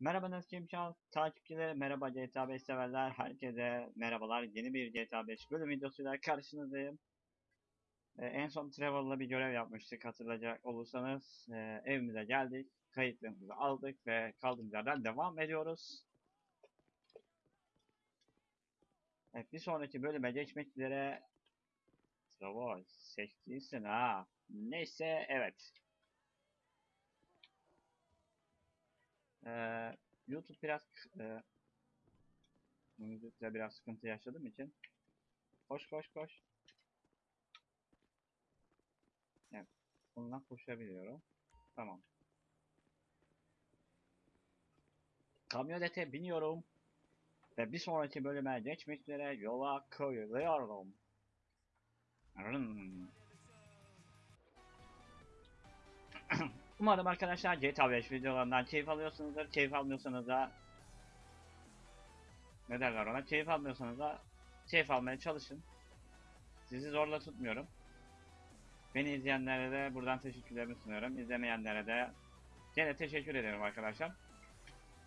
Merhaba Naskim Çal takipçileri, merhaba GTA 5 severler, herkese merhabalar. Yeni bir GTA 5 bölüm videosuyla karşınızdayım. Ee, en son Trevor'la bir görev yapmıştık hatırlayacak olursanız. Ee, evimize geldik, kayıtlarımızı aldık ve kaldığımız yerden devam ediyoruz. Evet, bir sonraki bölüme geçmek üzere. Trevor, seçtiysin ha. Neyse, evet. Ee, YouTube biraz e, müzikle biraz sıkıntı yaşadığım için koş koş koş. Evet, bundan koşabiliyorum. Tamam. Kamyonete biniyorum ve bir sonraki bölüme geçmek üzere yola koyuluyorum. Rın. Umarım arkadaşlar GTA 5 videolarından keyif alıyorsunuzdur. Keyif almıyorsanız da ne derler ona? Keyif almıyorsanız da keyif almaya çalışın. Sizi zorla tutmuyorum. Beni izleyenlere de buradan teşekkürlerimi sunuyorum. İzlemeyenlere de gene teşekkür ederim arkadaşlar.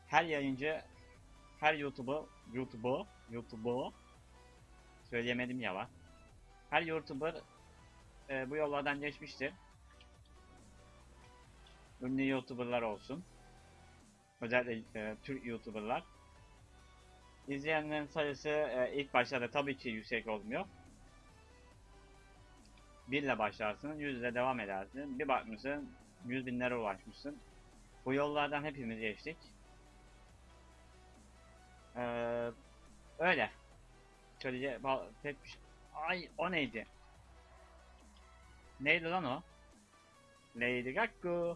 Her yayıncı, her YouTube'u, YouTube'u, YouTube'u söyleyemedim ya lan. Her YouTuber e, bu yollardan geçmiştir ünlü YouTuber'lar olsun. Özellikle e, Türk YouTuber'lar. İzleyenlerin sayısı e, ilk başlarda tabii ki yüksek olmuyor. 1 ile başlarsın, 100 ile devam edersin. Bir bakmışsın, 100 binlere ulaşmışsın. Bu yollardan hepimiz geçtik. Ee, öyle. Şöyle pek bir şey- Ay o neydi? Neydi lan o? Lady Gaga.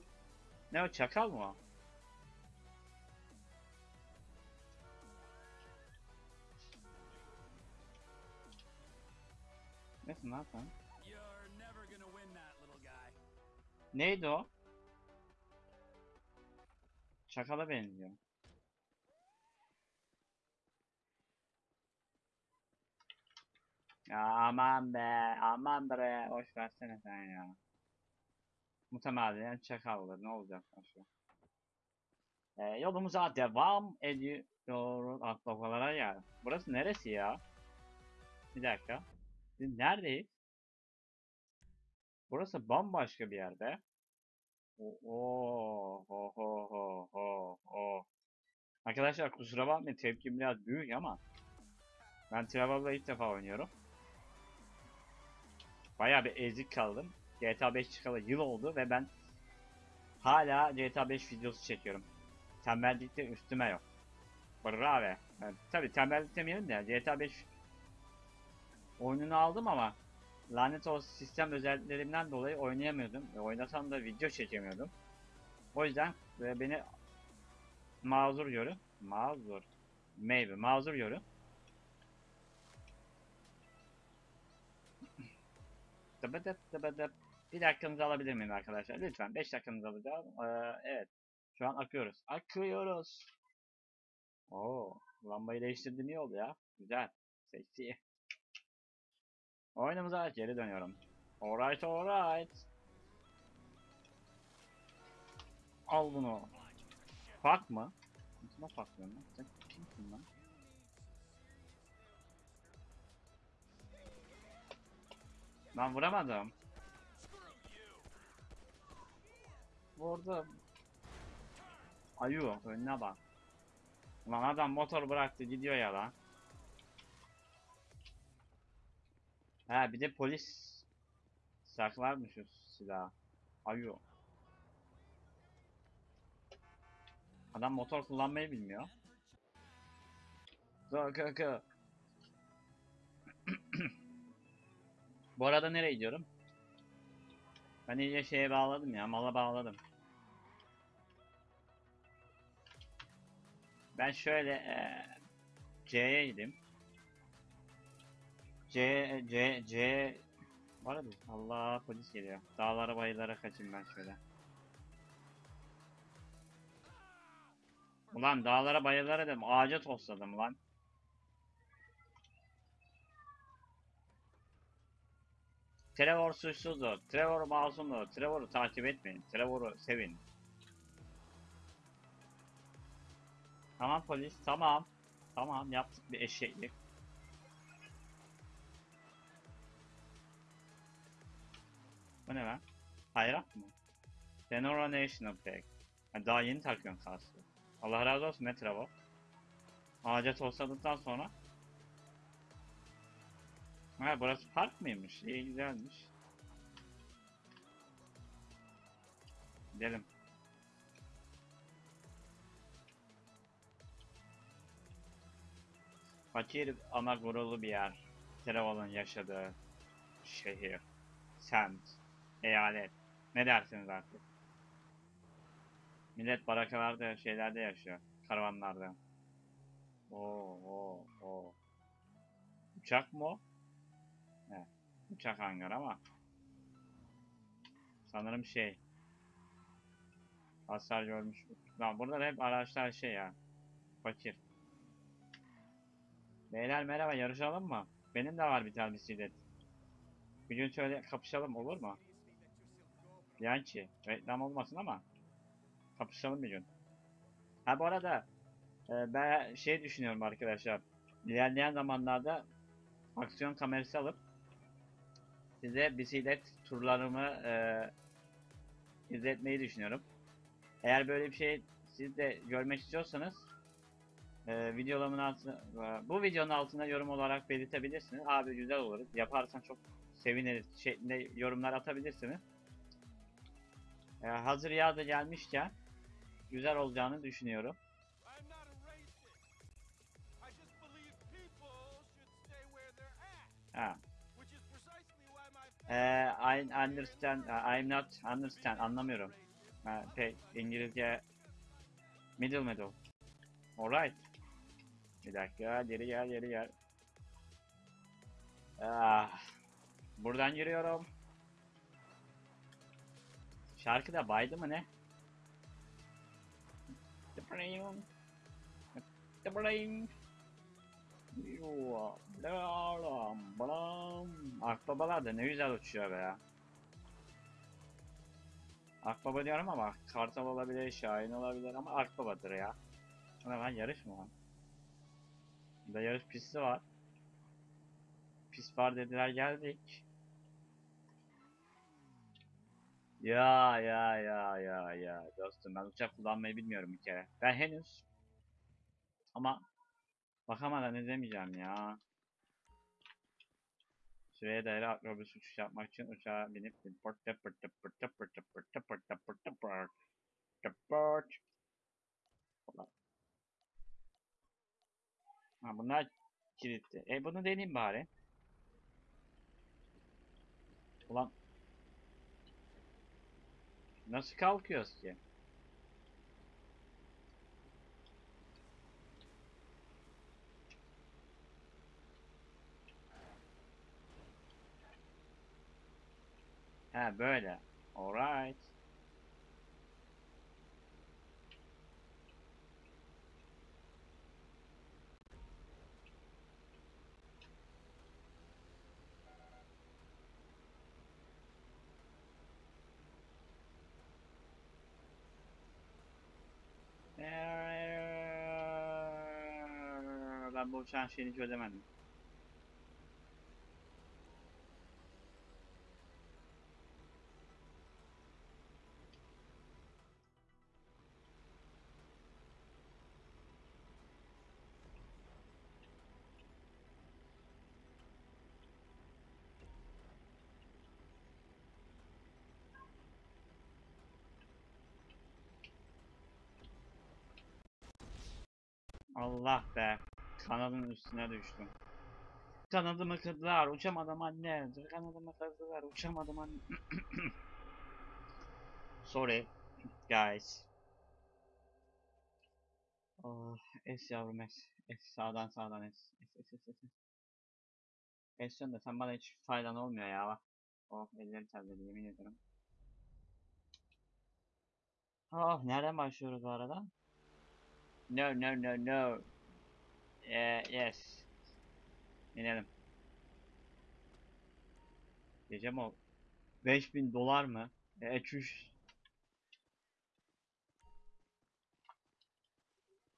Ne o çakal mı o? That, little guy. Neydi o? Çakala benziyor. Ya aman be, aman bre, hoş versene sen ya. Muhtemelen çakal olur, ne olacak başka? Ee, yolumuza devam ediyoruz akbabalara ya. Burası neresi ya? Bir dakika. Biz neredeyiz? Burası bambaşka bir yerde. Oo, ho ho ho ho ho. Arkadaşlar kusura bakmayın tepkim biraz büyük ama ben Travel'la ilk defa oynuyorum. Bayağı bir ezik kaldım. GTA 5 çıkalı yıl oldu ve ben hala GTA 5 videosu çekiyorum. Tembellikte üstüme yok. Bravo. Yani, tabii tembellik demeyelim de GTA 5 oyununu aldım ama lanet olsun sistem özelliklerimden dolayı oynayamıyordum. E, oynasam da video çekemiyordum. O yüzden e, beni mazur görün. Mazur. Maybe. Mazur görün. Dıbıdıp dıbıdıp. Bir dakikanızı alabilir miyim arkadaşlar? Lütfen 5 dakikanızı alacağım. Ee, evet. Şu an akıyoruz. Akıyoruz. Oo, lambayı değiştirdim iyi oldu ya. Güzel. Seksi. Oyunumuza geri dönüyorum. Alright alright. Al bunu. Fuck mı? Kime fuck diyorsun lan? Sen kimsin lan? Ben vuramadım. Vurdum. Ayu önüne bak. Lan adam motor bıraktı gidiyor ya lan. Ha bir de polis saklarmış şu silahı. Ayu. Adam motor kullanmayı bilmiyor. Kaka. Bu arada nereye gidiyorum? Ben iyice şeye bağladım ya, mala bağladım. Ben şöyle eee C'ye gideyim. C, C, C... Var mı? Allah polis geliyor. Dağlara bayılara kaçayım ben şöyle. Ulan dağlara bayılara dedim. Ağaca tosladım lan. Trevor suçsuzdur. Trevor masumdur. Trevor'u takip etmeyin. Trevor'u sevin. Tamam polis tamam. Tamam yaptık bir eşeklik. Bu ne lan? Hayrat mı? Senora National Park. Ha, daha yeni takıyorsun kası. Allah razı olsun ne Trevor. Ağaca tosladıktan sonra. Ha burası park mıymış? İyi güzelmiş. Gidelim. Fakir ama gururlu bir yer. Trevor'ın yaşadığı şehir, semt, eyalet. Ne dersiniz artık? Millet barakalarda, şeylerde yaşıyor. Karavanlarda. Oo, oo, oo. Uçak mı o? Evet. Uçak hangar ama. Sanırım şey. Hasar görmüş. Lan da hep araçlar şey ya. Fakir. Beyler merhaba yarışalım mı? Benim de var bir tane bisiklet. Bir gün şöyle kapışalım olur mu? Yançi. Reklam olmasın ama. Kapışalım bir gün. Ha bu arada e, ben şey düşünüyorum arkadaşlar. İlerleyen zamanlarda aksiyon kamerası alıp size bisiklet turlarımı e, izletmeyi düşünüyorum. Eğer böyle bir şey siz de görmek istiyorsanız e, videolarımın altına, e, bu videonun altına yorum olarak belirtebilirsiniz. Abi güzel olur. Yaparsan çok seviniriz şeklinde yorumlar atabilirsiniz. E, hazır yaz da gelmişken güzel olacağını düşünüyorum. Ha. which is precisely why my E, I understand, uh, I'm not understand, anlamıyorum. Ha, pek İngilizce middle middle. Alright. Bir dakika, geri gel, geri gel. Ah, buradan yürüyorum. Şarkı da baydı mı ne? Tıpırayım. Tıpırayım. Akbabalar da ne güzel uçuyor be ya. Akbaba diyorum ama kartal olabilir, şahin olabilir ama akbabadır ya. Ama ben yarış mı? Burada yarış pisti var. Pist var dediler geldik. Ya ya ya ya ya dostum ben uçak kullanmayı bilmiyorum bir kere. Ben henüz ama bakamadan izlemeyeceğim ya. Süreye dayalı akrobüs uçuş yapmak için uçağa binip pırtı pırtı pırtı pırtı pırtı pırtı pırtı pırtı pırt. Ha bunlar kilitli. E bunu deneyeyim bari. Ulan. Nasıl kalkıyoruz ki? Ha böyle. Alright. Ben bu uçağın şeyini çözemedim. Allah be. Kanadın üstüne düştüm. Kanadımı kırdılar. Uçamadım anne. Kanadımı kırdılar. Uçamadım anne. Sorry. Guys. Oh, es yavrum es. Es sağdan sağdan es. Es es es es. es. Esyon da sen bana hiç faydan olmuyor ya bak. Oh ellerim terledi yemin ederim. Oh nereden başlıyoruz bu arada? No no no no. Eh, yes. İnelim. Mi o? 5000 dolar mı? E, çüş.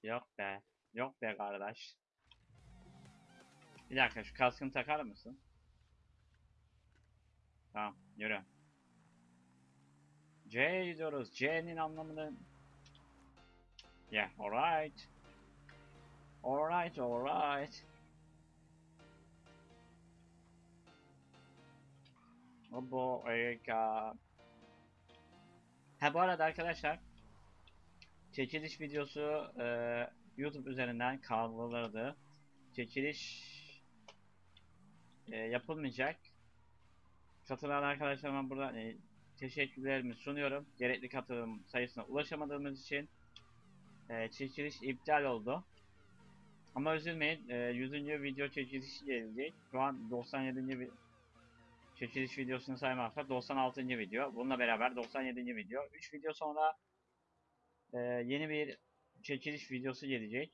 Yok be. Yok be kardeş. Bir dakika şu kaskını takar mısın? Tamam yürü. C'ye gidiyoruz. C'nin anlamını... Yeah, alright. Alright, alright. Obo, Erika. Ha bu arada arkadaşlar çekiliş videosu e, YouTube üzerinden kaldırıldı. Çekiliş e, yapılmayacak. Katılan arkadaşlarıma burada e, teşekkürlerimi sunuyorum. Gerekli katılım sayısına ulaşamadığımız için e, çekiliş iptal oldu. Ama üzülmeyin. E, 100. video çekilişi gelecek. Şu an 97. vi- çekiliş videosunu saymazsak 96. video. Bununla beraber 97. video. 3 video sonra e, yeni bir çekiliş videosu gelecek.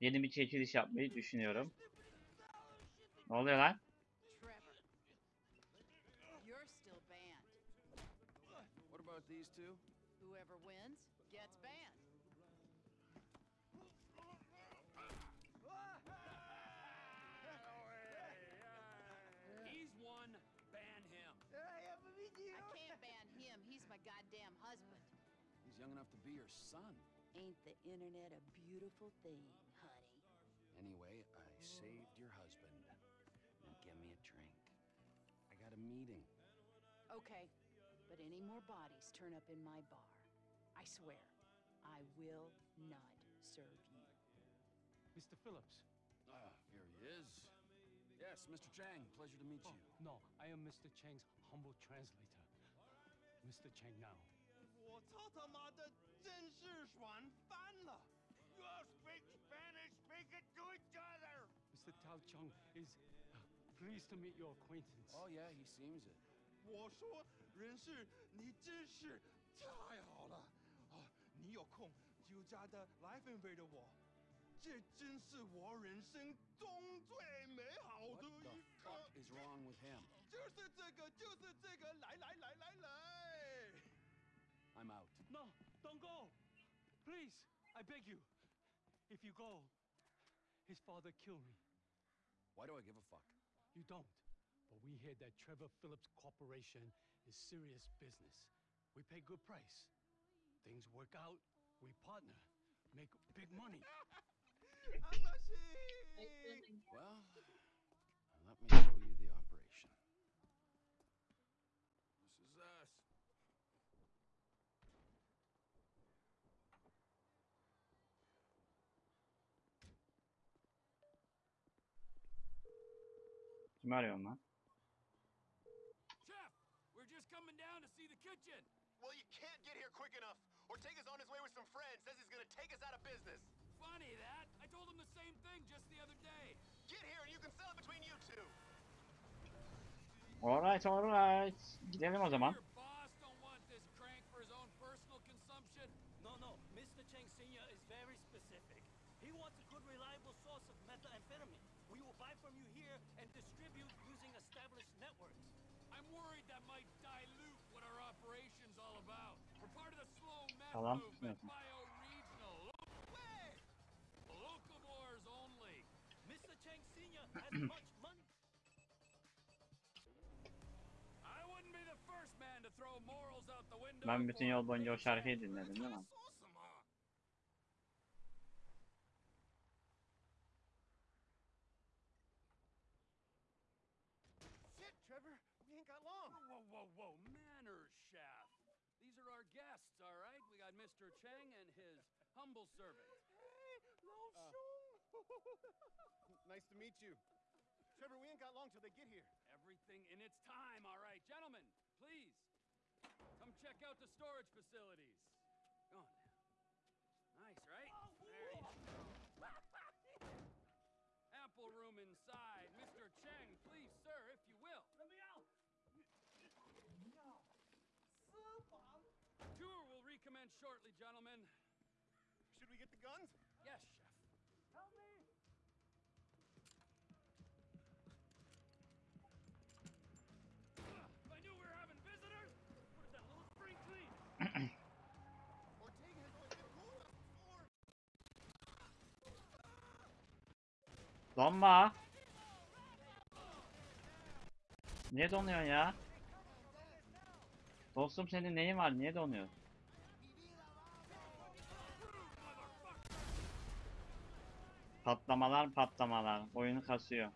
Yeni bir çekiliş yapmayı düşünüyorum. Ne oluyor lan? Goddamn husband. He's young enough to be your son. Ain't the internet a beautiful thing, honey? Anyway, I saved your husband. Now give me a drink. I got a meeting. Okay, but any more bodies turn up in my bar. I swear, I will not serve you. Mr. Phillips. Ah, here he is. Yes, Mr. Chang, pleasure to meet Oh, you. no, I am Mr. Chang's humble translator. Mr. Chang now. 我操他妈的，真是爽翻了！You speak Spanish, speak it to each other. Mr. Tao Chung is uh, pleased to meet your acquaintance. Oh, yeah, he seems it. 我说人事，你真是太好了啊！你有空就加的来分飞的我，这真是我人生中最美好 What 的 the 一 fuck 刻。 is wrong with him? 就是这个，就是这个，来来来来来。 I'm out. No, don't go. Please, I beg you. If you go, his father killed me. Why do I give a fuck? You don't. But we hear that Trevor Phillips Corporation is serious business. We pay good price. Things work out, we partner, make big money. well, let me show you the Kimi arıyorum lan? Chef, we're just coming down to see the kitchen. Well, you can't get here quick enough. Ortega's on his way with some friends. Says he's gonna take us out of business. Funny that. I told him the same thing just the other day. Get here and you can sell it between you two. Alright alright. Gidelim o zaman. The window. Ben bütün yol boyunca o şarkıyı dinledim değil mi? Humble servant. Uh. nice to meet you. Trevor, we ain't got long till they get here. Everything in its time, all right. Gentlemen, please, come check out the storage facilities. Go on now. Nice, right? Oh, there you go. Ample room inside. Mr. Cheng, please, sir, if you will. Let me out. Tour will recommence shortly, gentlemen. get the guns? Yes, Chef. Help me! If I knew we were having visitors, what is that little spring clean? Donma. Niye donuyorsun ya? Dostum senin neyin var? Niye donuyorsun? Patlamalar patlamalar. Oyunu kasıyor.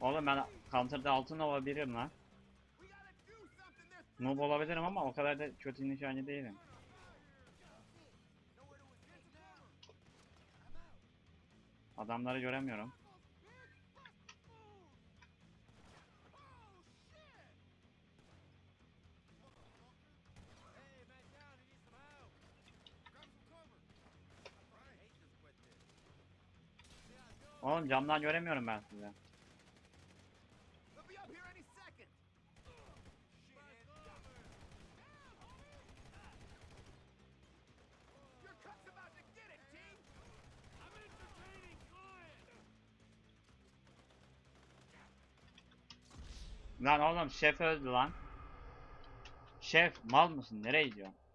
Oğlum ben counter'da altın olabilirim lan. Noob olabilirim ama o kadar da kötü nişancı değilim. Adamları göremiyorum. oğlum camdan göremiyorum ben sizi. Lan oğlum şef öldü lan. Şef mal mısın? Nereye gidiyorsun?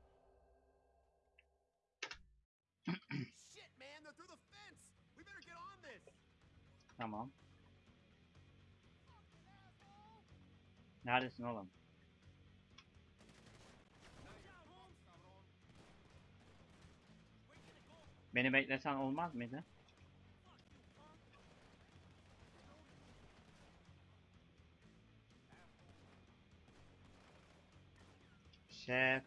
Neredesin oğlum? Beni beklesen olmaz mıydı? Şef.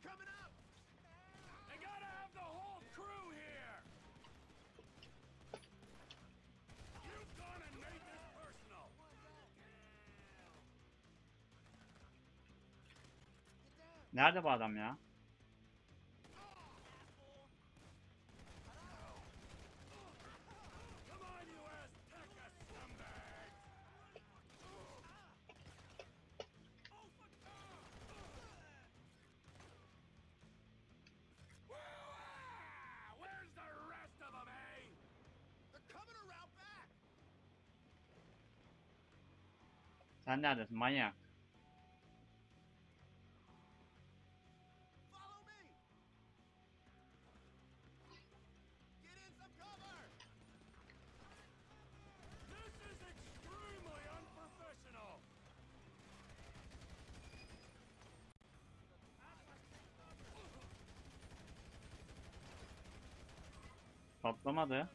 Nerede bu adam ya? Sen neredesin manyak? Patlamadı.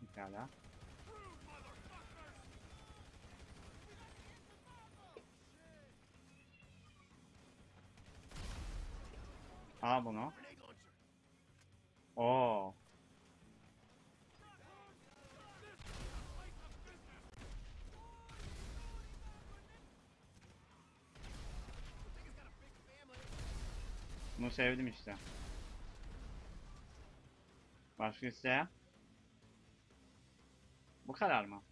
Pekala. Al bunu. Oo. Bunu sevdim işte. Başka isteyen? Bu kadar mı?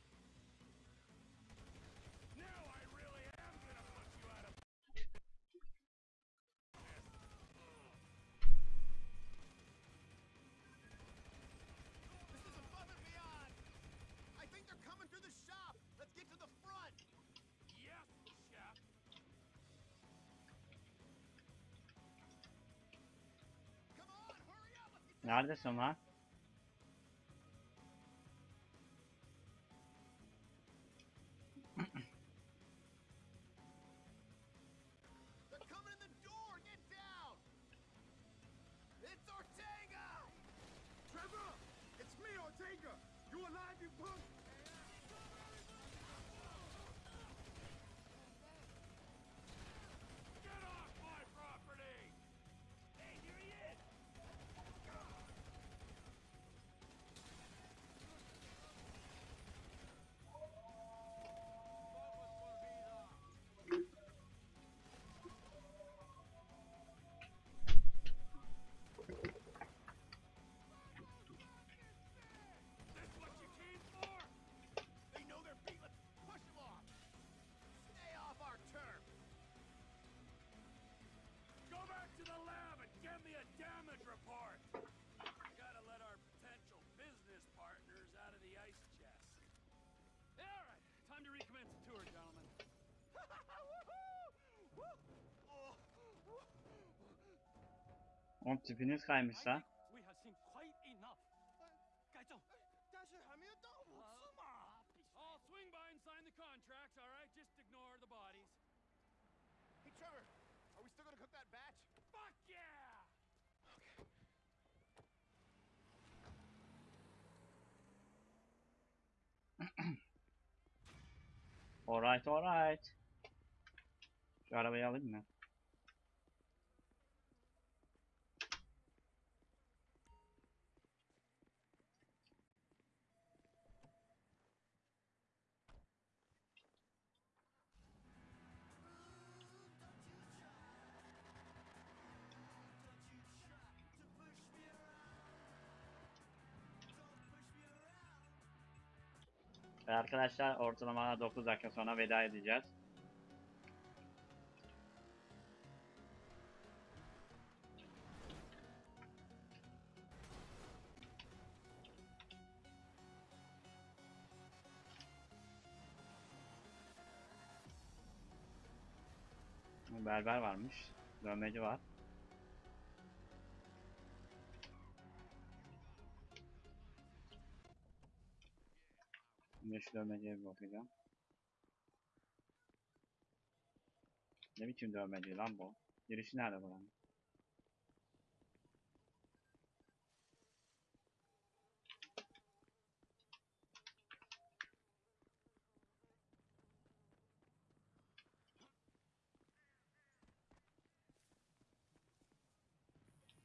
Neredesin lan? Oğlum tipiniz kaymış lan. I'll swing by and sign the contracts, all right? Just ignore the bodies. Hey, Trevor, are we still gonna cook that batch? Fuck yeah! Okay. alright, alright. Şu arabayı alayım mı? Arkadaşlar ortalama 9 dakika sonra veda edeceğiz. Berber varmış. Dövmeci var. Şimdi dövmeciye bir bakacağım. Ne biçim dövmeci lan bu? Girişi nerede buranın?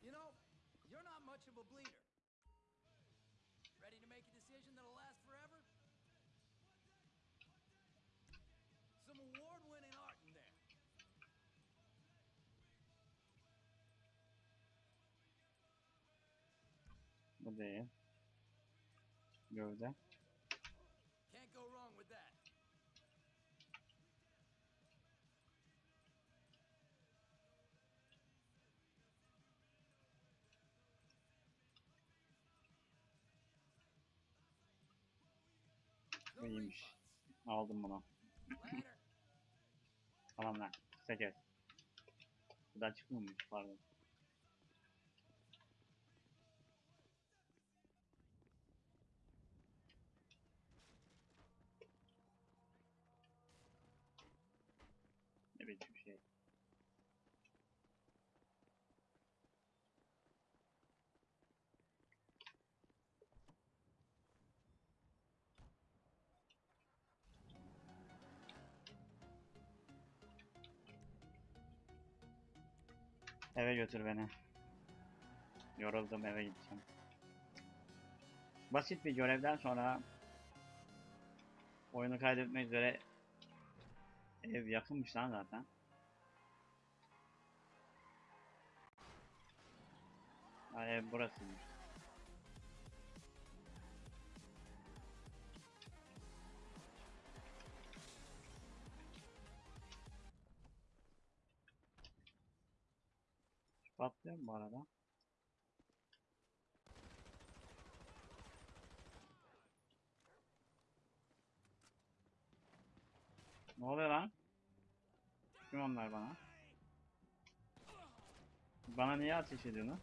You know, you're not much of a bleeder. Ready to make a decision that'll Bu değil. Gövde. Can't go wrong with that. Bu iyiymiş. Aldım bunu. Tamam lan. 8. Buradan çıkmıyormuş pardon. Eve götür beni. Yoruldum eve gideceğim. Basit bir görevden sonra oyunu kaydetmek üzere ev yakınmış lan zaten. Ha, ev burasıymış. Mu bu arada? Ne oluyor lan? Kim onlar bana? Bana niye ateş ediyorsun?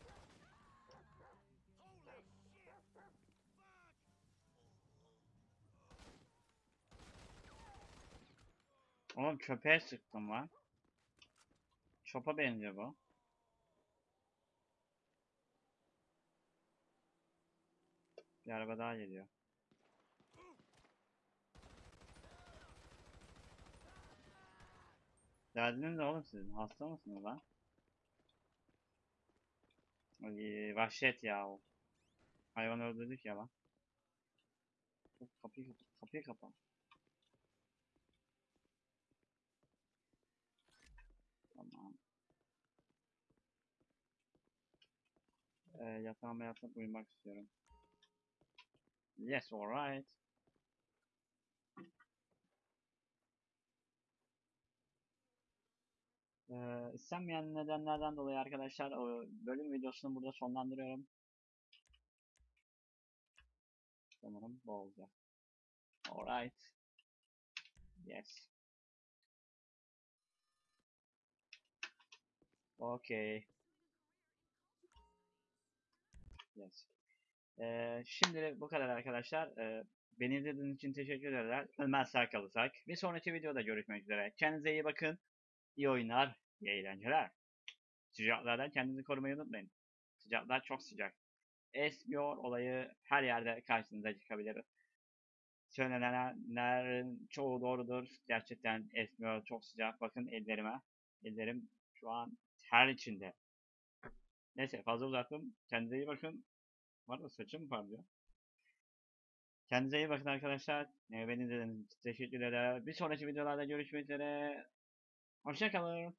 Oğlum köpeğe sıktım lan. Çopa benziyor bu. Bir araba daha geliyor. Derdiniz ne oğlum sizin? Hasta mısınız lan? Vahşet ya o. Hayvan öldürdük ya lan. Kapıyı. Kapıyı kapa. Tamam. Ee, yatağıma yatıp uyumak istiyorum. Yes, alright. Ee, istenmeyen nedenlerden dolayı arkadaşlar o bölüm videosunu burada sonlandırıyorum. Sanırım bu olacak. Alright. Yes. Okay. Yes. Ee, şimdilik bu kadar arkadaşlar. Ee, beni izlediğiniz için teşekkür ederim. Ölmez sağ kalırsak. Bir sonraki videoda görüşmek üzere. Kendinize iyi bakın. İyi oyunlar, iyi eğlenceler. Sıcaklardan kendinizi korumayı unutmayın. Sıcaklar çok sıcak. Esmiyor olayı her yerde karşınıza çıkabilir. Söylenenlerin çoğu doğrudur. Gerçekten esmiyor, çok sıcak. Bakın ellerime. Ellerim şu an ter içinde. Neyse fazla uzattım. Kendinize iyi bakın. Var mı saçım parlıyor? Kendinize iyi bakın arkadaşlar. Beni izlediğiniz için teşekkür ederim. Bir sonraki videolarda görüşmek üzere. Hoşçakalın.